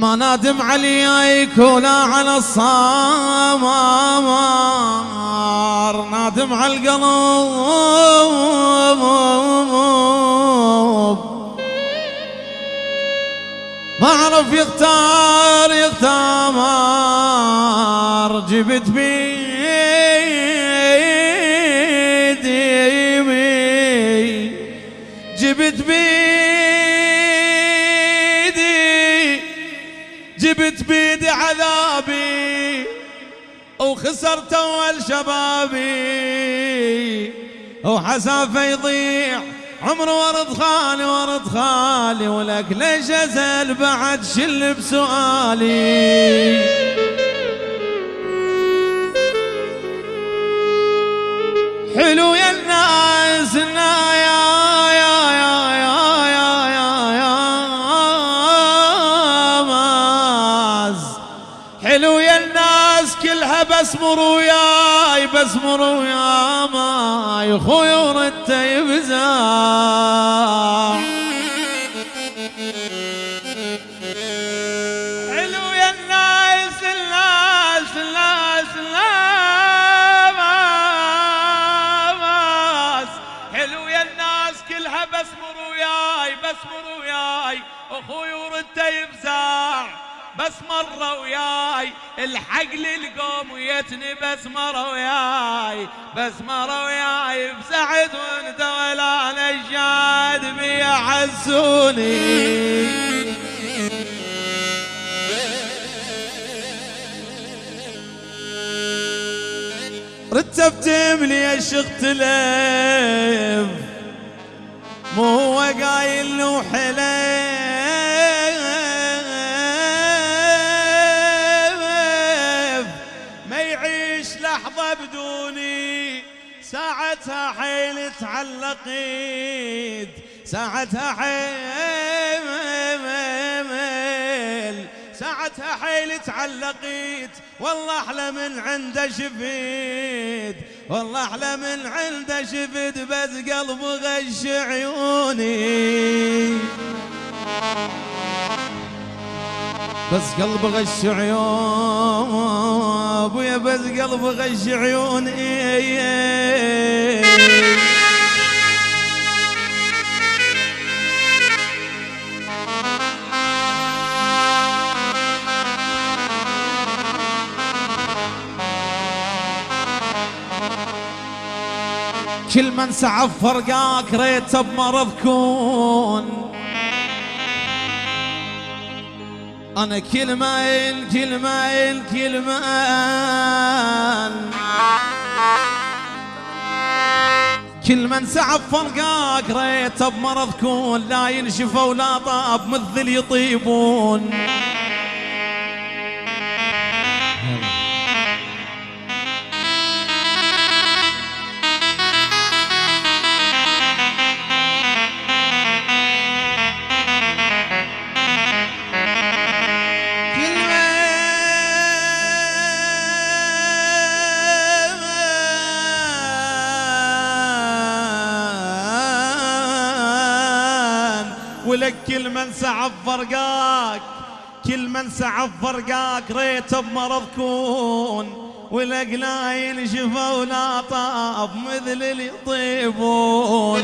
ما نادم عليك ولا على الصامار نادم على القلب ما عرف يختار يختار. جبت بيدي جبت بيدي عذابي وخسرت أول شبابي وحسافه يضيع عمر ورد خالي ورد خالي ولك ليش ازل بعد شل بسؤالي. حلو بسمر وياي بسمر ويا ماي خوي ورد يبزع حلو يا الناس الناس الناس الناس. يا الناس كلها بسمر وياي بسمر وياي أخوي ورد يفزع بس مرة وياي الحق للقوم ويتني بس مرة وياي بس مرة وياي بسعد وانت ولا نشاد بي حسوني رتبت لي الشيخ تلف مو هو قايل له ساعتها حيل تعلقيت ساعتها حيل ساعتها حيل تعلقيت والله أحلى من عنده شفيت والله أحلى من عنده شفت بس قلب غش عيوني. بس قلب غش عيون أبويا بس قلب غش عيوني كل من سعف فرقاك ريت بمرض كون أنا كل مايل كل مايل كل من سعف فرقاك ريت بمرض كون لا ينشفوا ولا طاب مثل يطيبون. ولك كل من سعف فرقاك كل من سعف فرقاك ريت بمرض كون ولك لا ينشفى ولا طاب مثل اللي يطيبون.